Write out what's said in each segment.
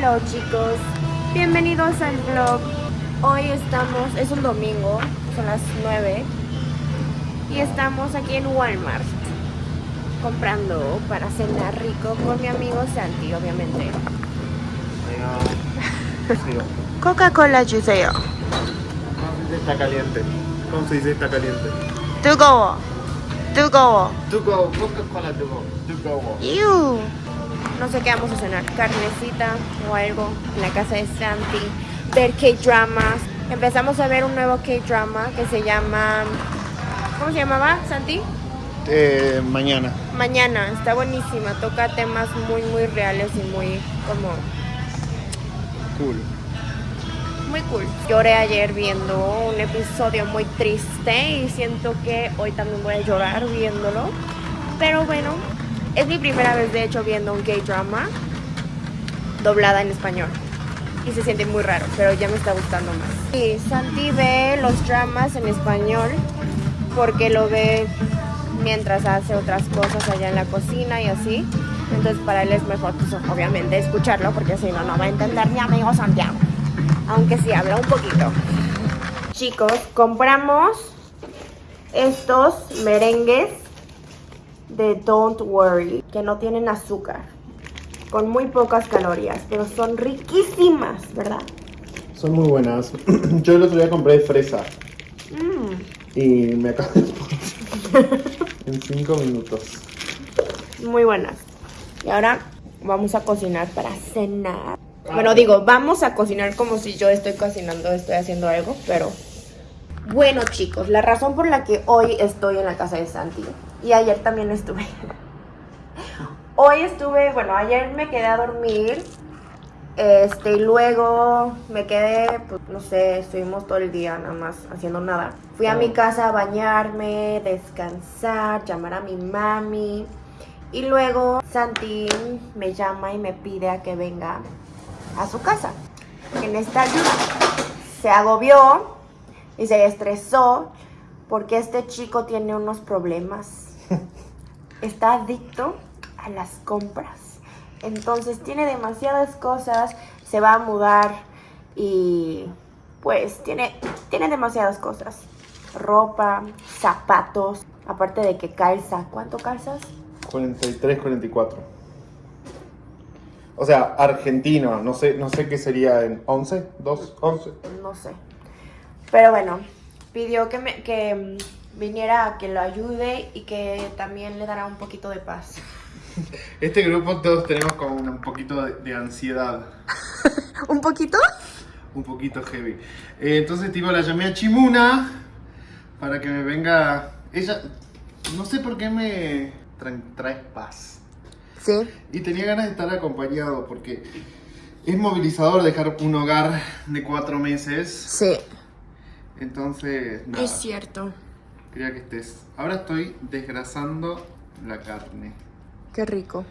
Hello chicos, bienvenidos al vlog. Hoy estamos, es un domingo, son las 9 Y estamos aquí en Walmart Comprando para cenar rico con mi amigo Santi, obviamente. Coca-Cola Juseo Está caliente, ¿cómo se dice está caliente? To go, to go To go, Coca-Cola to go, to go no sé qué vamos a cenar, carnecita o algo en la casa de Santi, ver K-dramas. Empezamos a ver un nuevo K-drama que se llama... ¿Cómo se llamaba, Santi? Eh, mañana. Mañana, está buenísima, toca temas muy muy reales y muy como Cool. muy cool. Lloré ayer viendo un episodio muy triste y siento que hoy también voy a llorar viéndolo. Pero bueno, es mi primera vez de hecho viendo un gay drama doblada en español. Y se siente muy raro, pero ya me está gustando más. Y Santi ve los dramas en español porque lo ve mientras hace otras cosas allá en la cocina y así. Entonces para él es mejor, pues obviamente, escucharlo porque si no, no va a entender mi amigo Santiago. Aunque sí habla un poquito. Chicos, compramos estos merengues de Don't Worry, que no tienen azúcar, con muy pocas calorías, pero son riquísimas, ¿verdad? Son muy buenas. Yo el otro día compré fresa Mm, y me acabé en 5 minutos. muy buenas. Y ahora vamos a cocinar para cenar. Bueno, digo, vamos a cocinar como si yo estoy cocinando, estoy haciendo algo, pero... Bueno, chicos, la razón por la que hoy estoy en la casa de Santi, y ayer también estuve. Hoy estuve, bueno, ayer me quedé a dormir, este, y luego me quedé, pues, no sé, estuvimos todo el día nada más haciendo nada. Fui a mi casa a bañarme, descansar, llamar a mi mami, y luego Santi me llama y me pide a que venga a su casa. En esta ayuda se agobió y se estresó porque este chico tiene unos problemas. Está adicto a las compras. Entonces tiene demasiadas cosas, se va a mudar y pues tiene, tiene demasiadas cosas. Ropa, zapatos, aparte de que calza. ¿Cuánto calzas? 43, 44. O sea, argentino. No sé, no sé qué sería en 11, 2, 11. no sé. Pero bueno, pidió que, me, que viniera a que lo ayude y que también le dará un poquito de paz. Este grupo todos tenemos como un poquito de, de ansiedad. ¿Un poquito? Un poquito heavy. Eh, entonces, tipo, la llamé a Chimuna para que me venga. Ella, no sé por qué me trae, trae paz. Sí. Y tenía ganas de estar acompañado porque es movilizador dejar un hogar de cuatro meses. Sí. Entonces, nada, Es cierto. Quería que estés. Ahora estoy desgrasando la carne. Qué rico.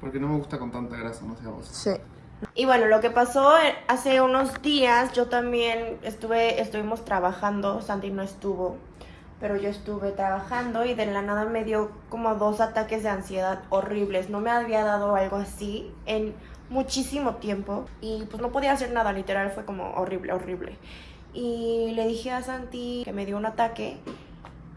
Porque no me gusta con tanta grasa, no sé a vos. Sí. Y bueno, lo que pasó eh, hace unos días, yo también estuve, estuvimos trabajando, Santi no estuvo, pero yo estuve trabajando y de la nada me dio como dos ataques de ansiedad horribles. No me había dado algo así en muchísimo tiempo y pues no podía hacer nada, literal fue como horrible, horrible. Y le dije a Santi que me dio un ataque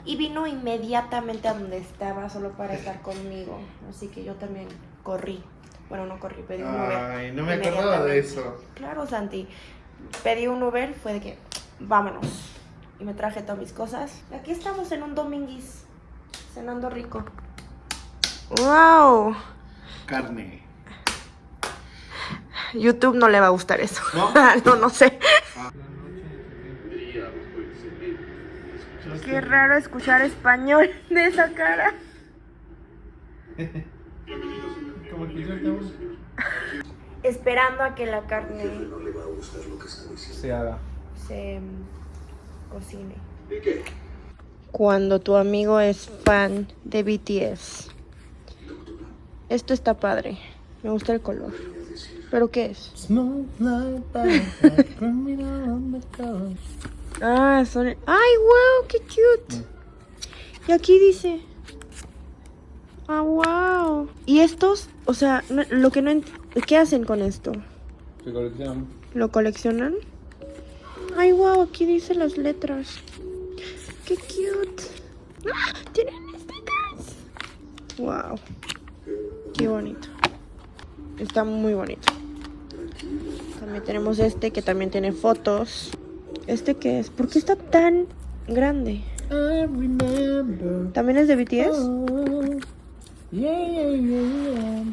y vino inmediatamente a donde estaba solo para estar conmigo. Así que yo también corrí. Bueno, no corrí, pedí un Uber. Ay, no me acordaba de eso. Claro, Santi. Pedí un Uber, fue de que vámonos. Y me traje todas mis cosas. Y aquí estamos en un dominguis, cenando rico. ¡Wow! Carne. YouTube no le va a gustar eso. ¿No? no, no sé. Ah. Qué raro escuchar español de esa cara. Como que yo estamos- Esperando a que la carne se haga. se mm, cocine. Cuando tu amigo es fan de BTS. Esto está padre. Me gusta el color. ¿Pero qué es? Ah, son... ¡Ay, wow! ¡Qué cute! Y aquí dice... Ah, wow. Y estos, o sea, no- lo que no... ent- ¿Qué hacen con esto? Se coleccionan. ¿Lo coleccionan? Ay, wow, aquí dice las letras. Qué cute. ¡Ah! Tienen stickers. Wow. Qué bonito. Está muy bonito. También tenemos este que también tiene fotos. ¿Este qué es? ¿Por qué está tan grande? I remember. ¿También es de BTS? Oh, yeah, yeah, yeah.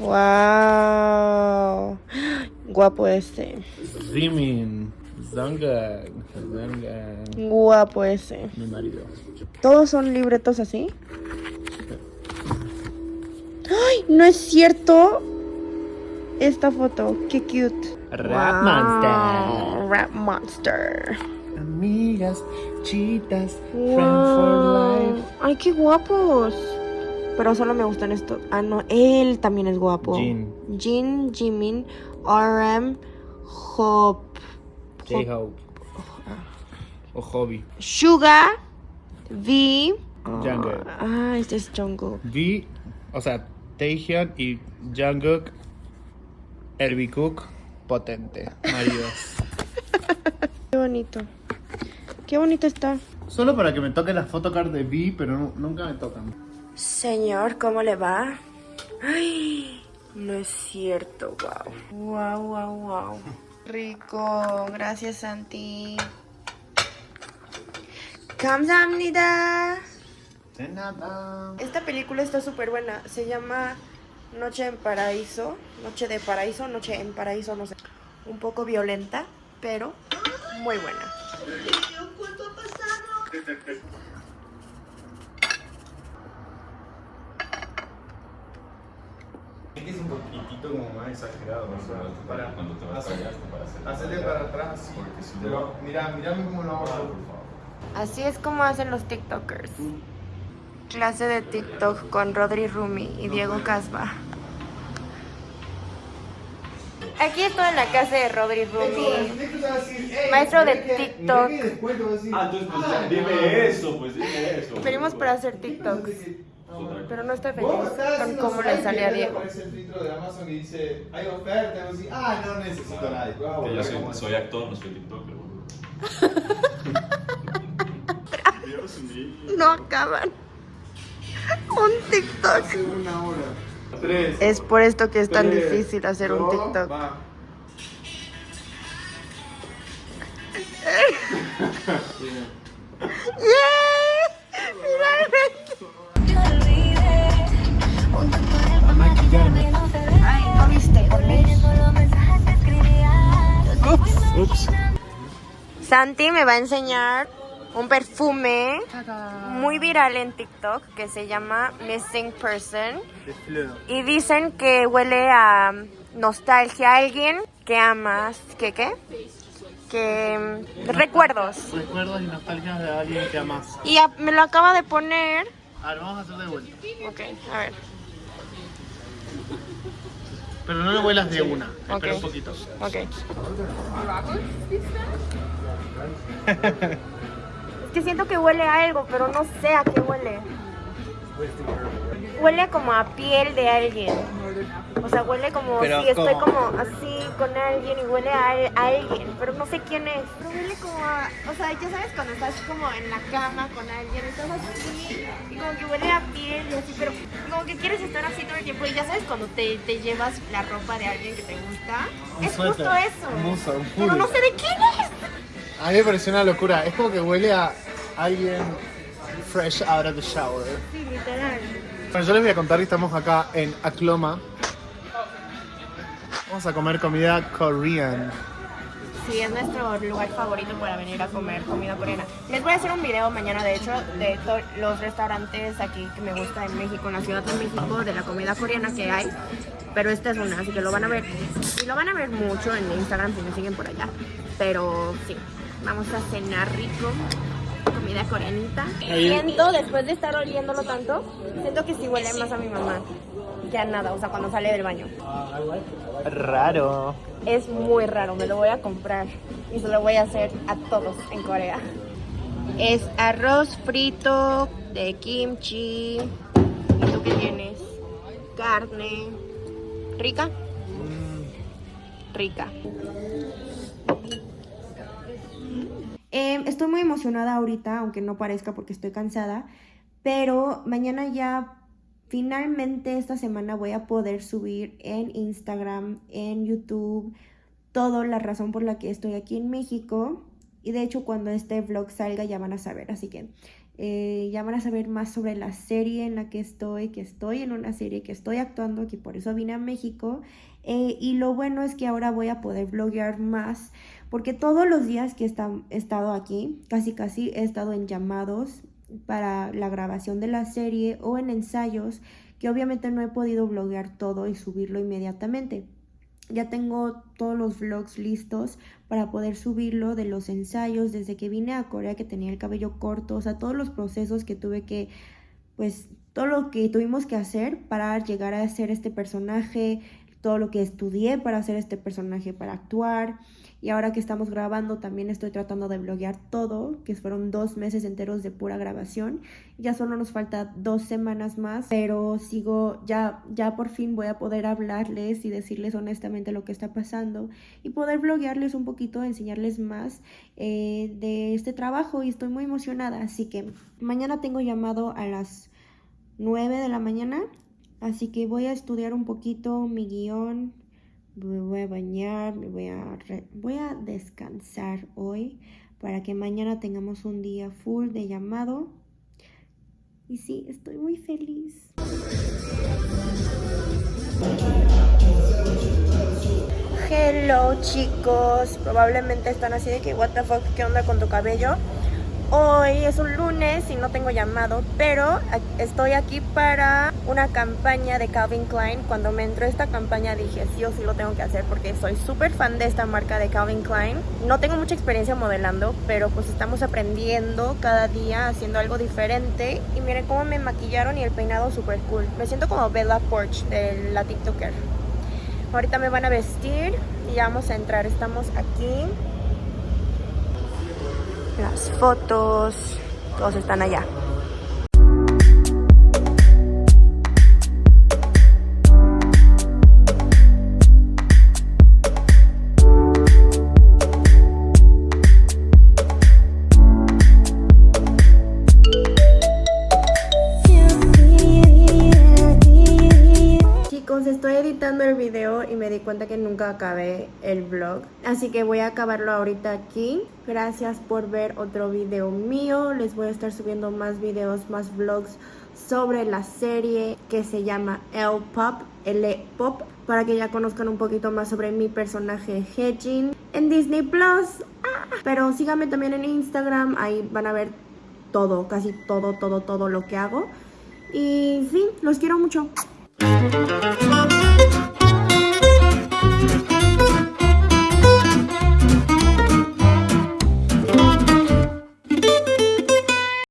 Wow. Guapo este. Zimin. Zangag. Zangag. Guapo ese. Mi marido. ¿Todos son libretos así? ¡Ay! No es cierto. Esta foto. Qué cute. Rap Wow, Monster. Rap Monster. Amigas, chitas, friend Wow. for life. Ay, qué guapos. Pero solo me gustan estos. Ah, no. Él también es guapo. Jin. Jin, Jimin, RM, Hop. J-Hope. O Hobby. Suga, V. Jungkook. Ah, este es Jungkook. V, o sea, Taehyun y Jungkook, Herbie Cook, potente, maridos. Qué bonito. Qué bonito está. Solo para que me toque la photocard de B, pero nunca me tocan. Señor, ¿cómo le va? Ay, no es cierto, wow. Wow, wow, wow. Rico, gracias Santi. Kamsamnida. De nada. Esta película está súper buena. Se llama Noche en Paraíso. Noche de Paraíso, Noche en Paraíso, no sé. Un poco violenta, pero muy buena. Es un poquitito como más exagerado, o sea, para, Cuando te vas hacer- para allá, para hacer- hacerle para atrás así. Porque si Pero no- mira, mírame cómo lo vamos a hacer. Así es como hacen los TikTokers. Clase de TikTok con Rodri Rumi y Diego Casba. Aquí estoy en la casa de Rodri Rumi. Maestro de TikTok. Ah, entonces pues ya, dime eso, pues dime eso. Venimos para hacer TikToks, pero no estoy feliz con cómo le sale a Diego. Aparece el filtro de Amazon y dice, hay oferta, y vos decís, ah, no necesito nadie. yo soy, actor, no soy TikToker. No acaban. Un TikTok. Hace una hora. Tres. Es por esto que es tan difícil hacer un TikTok. va. Ay, no viste, Ups. Santi me va a enseñar un perfume muy viral en TikTok que se llama Missing Person. Y dicen que huele a nostalgia a alguien que amas. ¿Qué qué? Que mm, recuerdos. Recuerdos y nostalgias de alguien que amas. Y a- me lo acaba de poner. A ver, vamos a hacer de vuelta. Ok, a ver. Pero no lo vuelas de una. Ok. Espera un poquito. Ok. que siento que huele a algo, pero no sé a qué huele. Huele como a piel de alguien. O sea, huele como Pero si estoy ¿cómo? como así con alguien y huele a, a alguien, pero no sé quién es. Pero huele como a, o sea, ya sabes cuando estás como en la cama con alguien, estás así y como que huele a piel y así, pero como que quieres estar así todo el tiempo y ya sabes cuando te, te llevas la ropa de alguien que te gusta. Un es suéter, justo eso. un buzo, un pero no sé de quién es. A mí me pareció una locura. Es como que huele a alguien fresh out of the shower. Sí, literal. Bueno, yo les voy a contar que estamos acá en Akloma. Vamos a comer comida korean. Sí, es nuestro lugar favorito para venir a comer comida coreana. Les voy a hacer un video mañana, de hecho, de los restaurantes aquí que me gusta en México, en la Ciudad de México, de la comida coreana que hay. Pero esta es una, así que lo van a ver. Y lo van a ver mucho en Instagram si me siguen por allá. Pero sí, vamos a cenar rico. Comida coreanita. Siento, después de estar oliéndolo tanto, siento que sí huele más a mi mamá que a nada, o sea, cuando sale del baño. Raro. Es muy raro, me lo voy a comprar y se lo voy a hacer a todos en Corea. Es arroz frito de kimchi. ¿Y tú qué tienes? Carne. ¿Rica? rica. Estoy muy emocionada ahorita, aunque no parezca porque estoy cansada, pero mañana ya finalmente esta semana voy a poder subir en Instagram, en YouTube, toda la razón por la que estoy aquí en México. Y de hecho cuando este vlog salga ya van a saber, así que eh, ya van a saber más sobre la serie en la que estoy, que estoy en una serie que estoy actuando, que por eso vine a México. Eh, y lo bueno es que ahora voy a poder vloguear más, porque todos los días que he estado aquí, casi casi he estado en llamados para la grabación de la serie o en ensayos, que obviamente no he podido vloguear todo y subirlo inmediatamente. Ya tengo todos los vlogs listos para poder subirlo de los ensayos desde que vine a Corea que tenía el cabello corto, o sea, todos los procesos que tuve que, pues, todo lo que tuvimos que hacer para llegar a ser este personaje, todo lo que estudié para hacer este personaje, para actuar. Y ahora que estamos grabando también estoy tratando de bloguear todo, que fueron dos meses enteros de pura grabación. Ya solo nos falta dos semanas más, pero sigo, ya, ya por fin voy a poder hablarles y decirles honestamente lo que está pasando y poder bloguearles un poquito, enseñarles más eh, de este trabajo y estoy muy emocionada. Así que mañana tengo llamado a las 9 de la mañana Así que voy a estudiar un poquito mi guion, me voy a bañar, me voy a, voy a descansar hoy para que mañana tengamos un día full de llamado. Y sí, estoy muy feliz. Hello chicos, probablemente están así de que what the fuck, ¿qué onda con tu cabello? Hoy es un lunes y no tengo llamado, pero estoy aquí para una campaña de Calvin Klein. Cuando me entró esta campaña dije, sí o sí lo tengo que hacer porque soy súper fan de esta marca de Calvin Klein. No tengo mucha experiencia modelando, pero pues estamos aprendiendo cada día haciendo algo diferente. Y miren cómo me maquillaron y el peinado súper cool. Me siento como Bella Porch de la TikToker. Ahorita me van a vestir y vamos a entrar. Estamos aquí las fotos, todos están allá. El video y me di cuenta que nunca acabé el vlog. Así que voy a acabarlo ahorita aquí. Gracias por ver otro video mío. Les voy a estar subiendo más videos, más vlogs sobre la serie que se llama El Pop, L Pop, para que ya conozcan un poquito más sobre mi personaje Hejin en Disney Plus. Ah, pero síganme también en Instagram, ahí van a ver todo, casi todo, todo, todo lo que hago. Y sí, los quiero mucho. Thank you.